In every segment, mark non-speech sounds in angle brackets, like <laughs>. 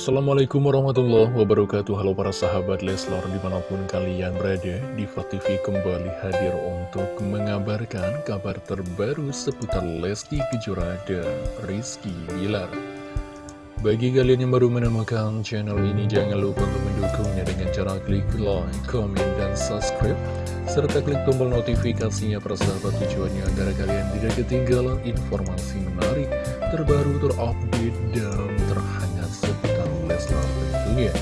Assalamualaikum warahmatullahi wabarakatuh. Halo para sahabat Leslar di mana pun kalian berada Diva TV kembali hadir untuk mengabarkan kabar terbaru seputar Lesti Kejora dan Rizky Bilar. Bagi kalian yang baru menemukan channel ini jangan lupa untuk mendukungnya dengan cara klik like, comment, dan subscribe serta klik tombol notifikasinya persahabat tujuannya agar kalian tidak ketinggalan informasi menarik, terbaru, terupdate, dan terhangat seputar Leslar tentunya.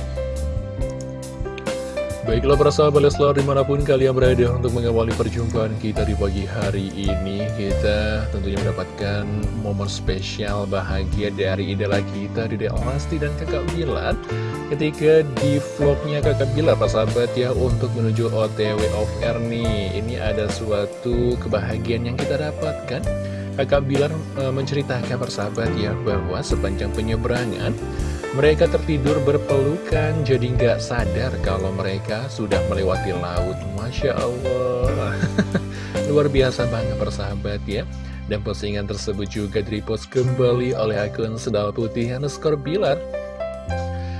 Baiklah para sahabat Leslar di mana pun kalian berada untuk mengawali perjumpaan kita di pagi hari ini Kita tentunya mendapatkan momen spesial bahagia dari idola kita Dede Lesti dan kakak Bilar Ketika di vlognya kakak Bilar para sahabat ya untuk menuju OTW of air nih Ini ada suatu kebahagiaan yang kita dapatkan Kakak Bilar e, menceritakan persahabat ya bahwa sepanjang penyeberangan mereka tertidur berpelukan jadi nggak sadar kalau mereka sudah melewati laut. Masya Allah. <laughs> Luar biasa banget persahabat ya. Dan postingan tersebut juga direpost kembali oleh akun Sedal Putih underscore Bilar.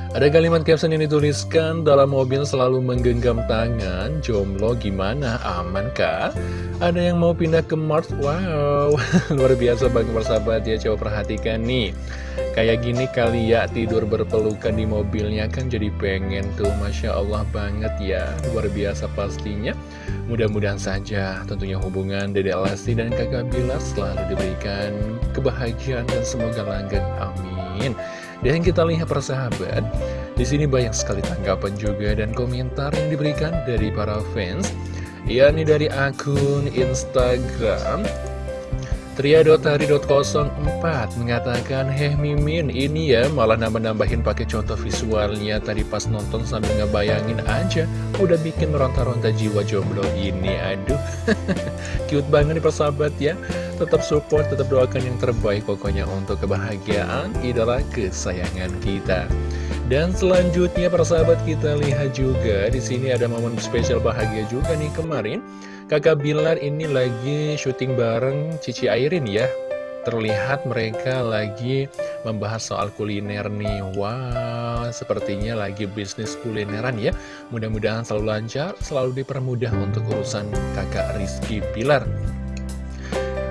Ada kalimat caption yang dituliskan dalam mobil selalu menggenggam tangan Jomblo gimana? Aman kah? Ada yang mau pindah ke Mars? Wow, <laughs> luar biasa banget persahabat ya Coba perhatikan nih Kayak gini kali ya tidur berpelukan di mobilnya kan jadi pengen tuh Masya Allah banget ya Luar biasa pastinya Mudah-mudahan saja tentunya hubungan Dede Lesti dan kakak Bilar selalu diberikan kebahagiaan dan semoga langgeng Amin Dan kita lihat persahabat di sini banyak sekali tanggapan juga dan komentar yang diberikan dari para fans yakni dari akun Instagram Triadotari.04 mengatakan Heh Mimin ini ya malah nambah-nambahin pakai contoh visualnya. Tadi pas nonton sambil ngebayangin aja Udah bikin meronta-ronta jiwa jomblo ini. Aduh <laughs> Cute banget nih persahabat ya Tetap support, tetap doakan yang terbaik pokoknya untuk kebahagiaan idola kesayangan kita. Dan selanjutnya persahabat kita lihat juga di sini ada momen spesial bahagia juga nih kemarin. Kakak Bilar ini lagi syuting bareng Cici Airin ya. Terlihat mereka lagi membahas soal kuliner nih. Wow, sepertinya lagi bisnis kulineran ya. Mudah-mudahan selalu lancar, selalu dipermudah untuk urusan kakak Rizky Bilar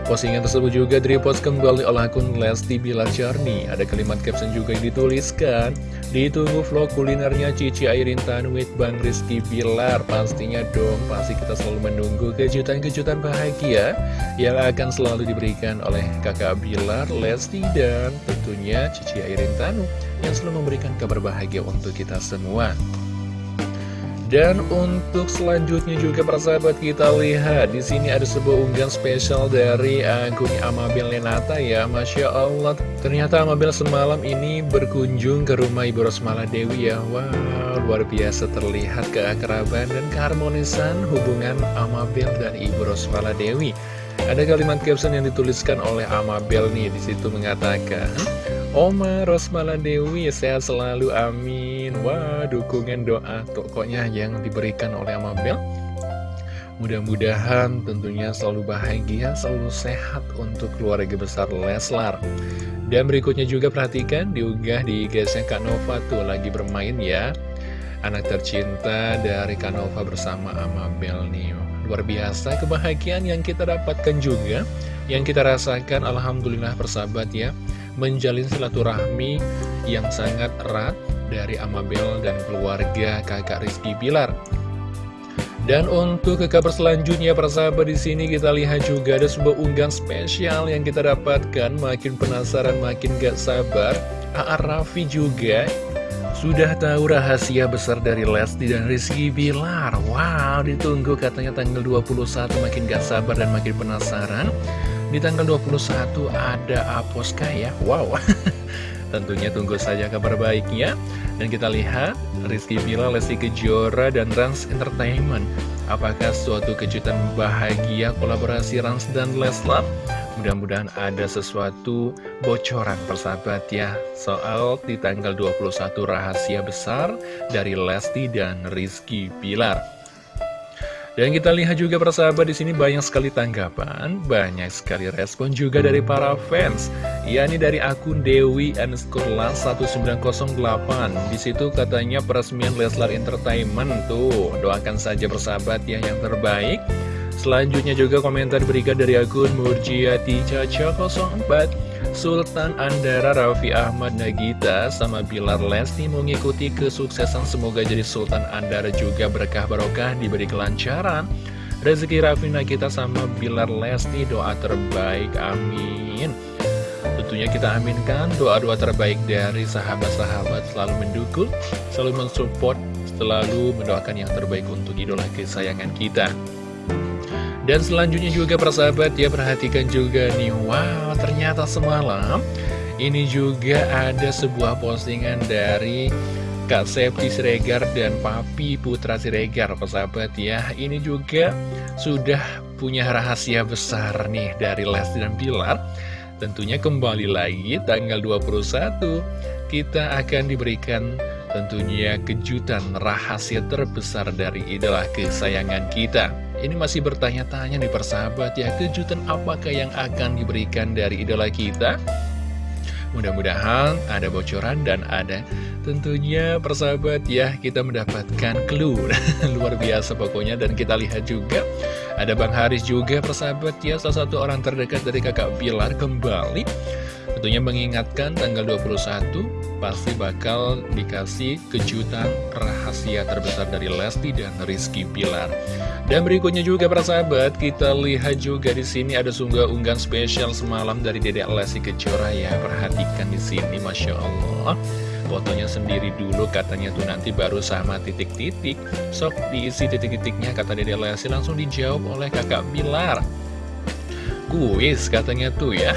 Postingan tersebut juga direpost kembali oleh akun Lesti Bilar Jarni. Ada kalimat caption juga yang dituliskan. Ditunggu vlog kulinernya Cici Airin Tanwit Bang Rizky Bilar. Pastinya dong, pasti kita selalu menunggu kejutan-kejutan bahagia yang akan selalu diberikan oleh kakak Bilar, Lesti, dan tentunya Cici Airin Tanu yang selalu memberikan kabar bahagia untuk kita semua. Dan untuk selanjutnya juga persahabat kita lihat di sini ada sebuah unggahan spesial dari akun Amabel Lenata ya. Masya Allah ternyata Amabel semalam ini berkunjung ke rumah Ibu Rosmala Dewi ya. Wow luar biasa terlihat keakraban dan keharmonisan hubungan Amabel dan Ibu Rosmala Dewi. Ada kalimat caption yang dituliskan oleh Amabel nih di situ mengatakan Oma Rosmala Dewi sehat selalu amin. Wah dukungan doa tokonya yang diberikan oleh Amabel. Mudah-mudahan tentunya selalu bahagia, selalu sehat untuk keluarga besar Leslar. Dan berikutnya juga perhatikan diunggah di guysnya Kak Nova tuh lagi bermain ya. Anak tercinta dari Kak Nova bersama Amabel nih. Luar biasa kebahagiaan yang kita dapatkan juga. Yang kita rasakan Alhamdulillah persahabat ya menjalin silaturahmi yang sangat erat dari Amabel dan keluarga kakak Rizky Bilar. Dan untuk ke kabar selanjutnya persahabat di sini kita lihat juga ada sebuah unggahan spesial yang kita dapatkan makin penasaran makin gak sabar. A.A. Raffi juga sudah tahu rahasia besar dari Lesti dan Rizky Bilar. Wow, ditunggu katanya tanggal 21 makin gak sabar dan makin penasaran. Di tanggal 21 ada Aposka ya? Wow. <laughs> Tentunya tunggu saja kabar baiknya. Dan kita lihat Rizky Bila, Lesti Kejora, dan Rans Entertainment. Apakah suatu kejutan bahagia kolaborasi Rans dan Leslar? Mudah-mudahan ada sesuatu bocoran persahabat ya. Soal di tanggal 21 rahasia besar dari Lesti dan Rizky Pilar Dan kita lihat juga persahabat di sini banyak sekali tanggapan, banyak sekali respon juga dari para fans. yakni dari akun Dewi underscore 1908. Di situ katanya peresmian Leslar Entertainment tuh, doakan saja persahabat ya yang terbaik. Selanjutnya juga komentar berikan dari akun Murjiati Caca 04. Sultan Andara Raffi Ahmad Nagita sama Bilar Lesti mengikuti kesuksesan. Semoga jadi Sultan Andara juga berkah barokah diberi kelancaran. Rezeki Raffi Nagita sama Bilar Lesti doa terbaik amin. Tentunya kita aminkan doa-doa terbaik dari sahabat-sahabat selalu mendukung selalu mensupport selalu mendoakan yang terbaik untuk idola kesayangan kita dan selanjutnya juga persahabat ya perhatikan juga nih. Wow ternyata semalam ini juga ada sebuah postingan dari Kak Septi Siregar dan Papi Putra Siregar persahabat ya. Ini juga sudah punya rahasia besar nih dari Lesti dan Pilar. Tentunya kembali lagi tanggal 21 kita akan diberikan tentunya kejutan rahasia terbesar dari idola kesayangan kita ini masih bertanya-tanya nih persahabat ya, kejutan apakah yang akan diberikan dari idola kita? Mudah-mudahan ada bocoran dan ada tentunya persahabat ya kita mendapatkan clue. <laughs> Luar biasa pokoknya dan kita lihat juga. Ada Bang Haris juga persahabat ya salah satu orang terdekat dari kakak Bilar kembali Tentunya mengingatkan tanggal 21 pasti bakal dikasih kejutan rahasia terbesar dari Lesti dan Rizky Pilar. Dan berikutnya juga para sahabat, kita lihat juga di sini ada sunggah unggahan spesial semalam dari Dedek Lesti Kejora ya. Perhatikan di sini, Masya Allah. Fotonya sendiri dulu katanya tuh nanti baru sama titik-titik Sok diisi titik-titiknya kata Dede Lesti langsung dijawab oleh kakak Bilar Kuis katanya tuh ya.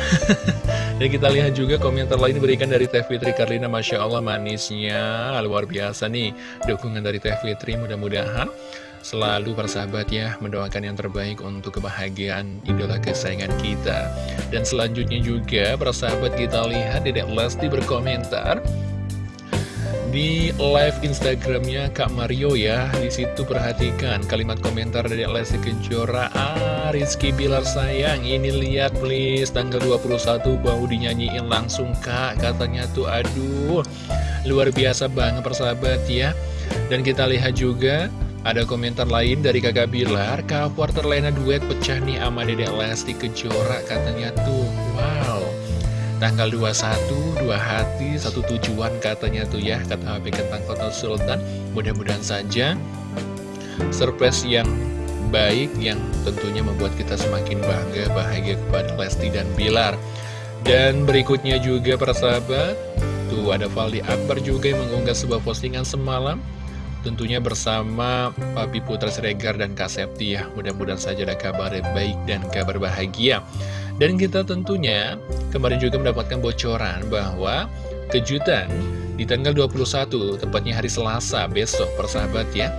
<laughs> Dan kita lihat juga komentar lain diberikan dari Teh Fitri Karlina. Masya Allah manisnya Luar biasa nih dukungan dari Teh Fitri mudah-mudahan Selalu persahabat ya mendoakan yang terbaik untuk kebahagiaan idola kesayangan kita. Dan selanjutnya juga persahabat kita lihat Dedek Lesti berkomentar di live Instagramnya Kak Mario ya. Di situ perhatikan kalimat komentar dari Lesti Kejora. Ah Rizky Bilar sayang ini lihat please. Tanggal 21 bau dinyanyiin langsung Kak. Katanya tuh aduh luar biasa banget persahabat ya. Dan kita lihat juga ada komentar lain dari kakak Bilar. Kak Porter Lena duet pecah nih sama Dedek Lesti Kejora. Katanya tuh wow Tanggal 21, dua hati, satu tujuan katanya tuh ya Kata HP Kentang Kota Sultan. Mudah-mudahan saja Surprise yang baik Yang tentunya membuat kita semakin bangga Bahagia kepada Lesti dan Bilar. Dan berikutnya juga para sahabat Tuh ada Valdi Akbar juga yang mengunggah sebuah postingan semalam Tentunya bersama Papi Putra Siregar dan Kak Septi ya Mudah-mudahan saja ada kabar baik dan kabar bahagia dan kita tentunya kemarin juga mendapatkan bocoran bahwa kejutan di tanggal 21, tepatnya hari Selasa besok persahabat ya.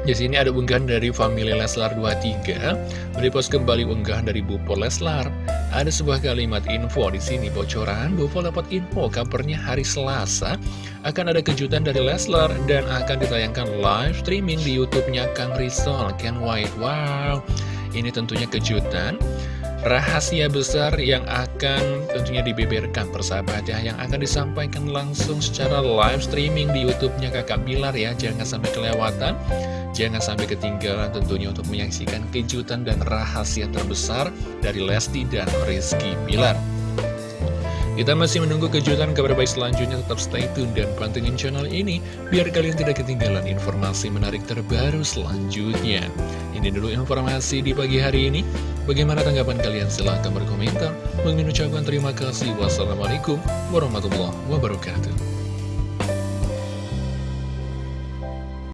Di sini ada unggahan dari family Leslar 23, merepost kembali unggahan dari Bupo Leslar. Ada sebuah kalimat info di sini bocoran, Bupo dapat info kabarnya hari Selasa akan ada kejutan dari Leslar dan akan ditayangkan live streaming di YouTube-nya Kang Rizal Ken White. Wow, ini tentunya kejutan rahasia besar yang akan tentunya dibeberkan persahabat ya yang akan disampaikan langsung secara live streaming di YouTube-nya Kakak Bilar ya. Jangan sampai kelewatan jangan sampai ketinggalan tentunya untuk menyaksikan kejutan dan rahasia terbesar dari Lesti dan Rizky Bilar kita masih menunggu kejutan kabar baik selanjutnya tetap stay tune dan pantengin channel ini biar kalian tidak ketinggalan informasi menarik terbaru selanjutnya. Ini dulu informasi di pagi hari ini. Bagaimana tanggapan kalian? Silahkan berkomentar. Mengucapkan terima kasih. Wassalamualaikum warahmatullahi wabarakatuh.